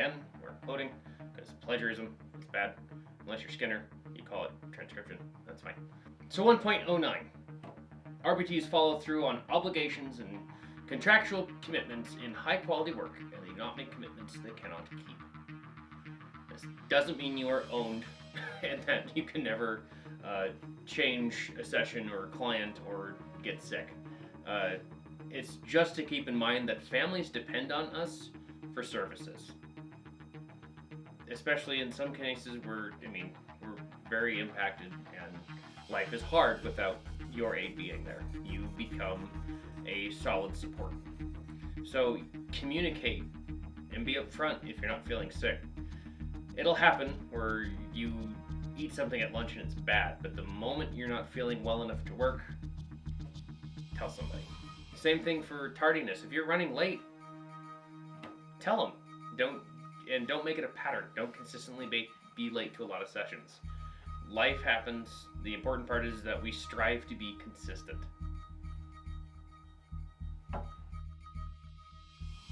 again, we're quoting, because plagiarism is bad. Unless you're Skinner, you call it transcription. That's fine. So 1.09. RBTs follow through on obligations and contractual commitments in high quality work, and they do not make commitments they cannot keep. This doesn't mean you are owned and that you can never uh, change a session or a client or get sick. Uh, it's just to keep in mind that families depend on us for services. Especially in some cases where, I mean, we're very impacted and life is hard without your aid being there. You become a solid support. So communicate and be upfront if you're not feeling sick. It'll happen where you eat something at lunch and it's bad, but the moment you're not feeling well enough to work, tell somebody. Same thing for tardiness. If you're running late, tell them. Don't and don't make it a pattern. Don't consistently be, be late to a lot of sessions. Life happens. The important part is that we strive to be consistent.